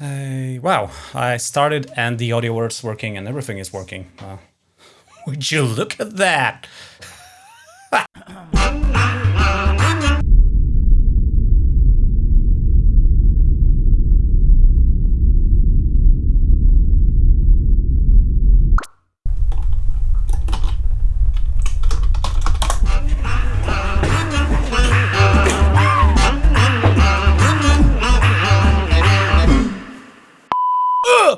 Uh, wow, I started and the audio works, working and everything is working. Uh, would you look at that?